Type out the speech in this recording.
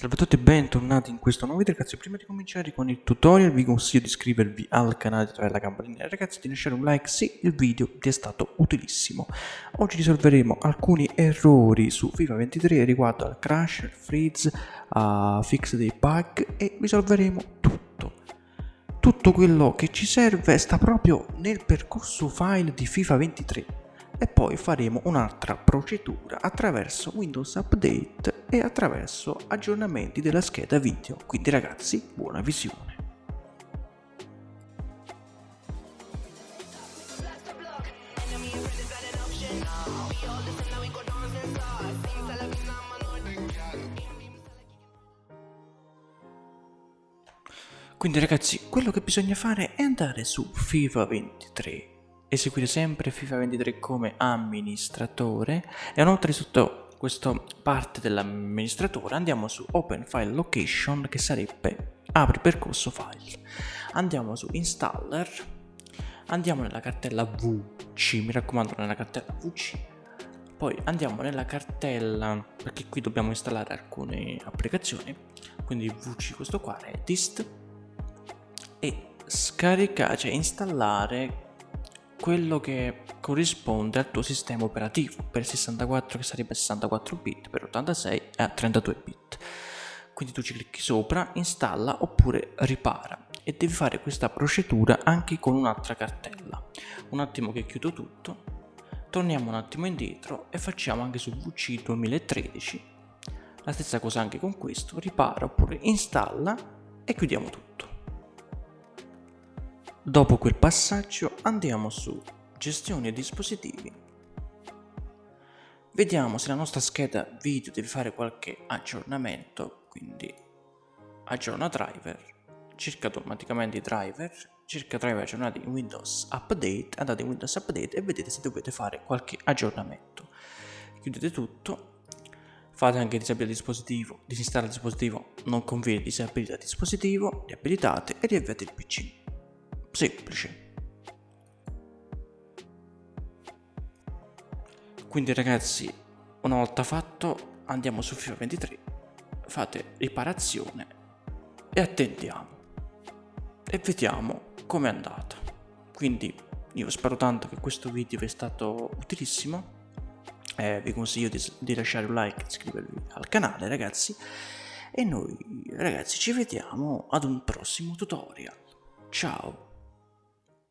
Salve a tutti e bentornati in questo nuovo video ragazzi. Prima di cominciare con il tutorial vi consiglio di iscrivervi al canale di attivare la campanella. Ragazzi di lasciare un like se il video vi è stato utilissimo. Oggi risolveremo alcuni errori su FIFA 23 riguardo al crash, al freeze, a fix dei bug e risolveremo tutto. Tutto quello che ci serve sta proprio nel percorso file di FIFA 23 e poi faremo un'altra procedura attraverso Windows Update e attraverso aggiornamenti della scheda video. Quindi ragazzi, buona visione. Quindi ragazzi, quello che bisogna fare è andare su FIFA 23 eseguire sempre FIFA 23 come amministratore. E inoltre sotto questa parte dell'amministratore andiamo su Open File Location che sarebbe apri percorso file. Andiamo su Installer andiamo nella cartella VC mi raccomando nella cartella VC poi andiamo nella cartella perché qui dobbiamo installare alcune applicazioni quindi VC questo qua Redist e scaricare cioè installare quello che corrisponde al tuo sistema operativo. Per 64 che sarebbe 64 bit per 86 e 32 bit. Quindi tu ci clicchi sopra installa oppure ripara. E devi fare questa procedura anche con un'altra cartella. Un attimo che chiudo tutto. Torniamo un attimo indietro e facciamo anche su VC 2013 la stessa cosa anche con questo. Ripara oppure installa e chiudiamo tutto Dopo quel passaggio andiamo su gestione dispositivi. Vediamo se la nostra scheda video deve fare qualche aggiornamento, quindi aggiorna driver, cerca automaticamente i driver, cerca driver aggiornati in Windows Update, andate in Windows Update e vedete se dovete fare qualche aggiornamento. Chiudete tutto, fate anche disabilire il dispositivo, disinstallare il dispositivo, non conviene disabilire il dispositivo, riabilitate e riavviate il PC semplice. Quindi ragazzi, una volta fatto, andiamo su FIFA 23, fate riparazione e attendiamo. E vediamo com'è andata. Quindi io spero tanto che questo video vi è stato utilissimo. Eh, vi consiglio di, di lasciare un like e iscrivervi al canale ragazzi. E noi ragazzi ci vediamo ad un prossimo tutorial. Ciao!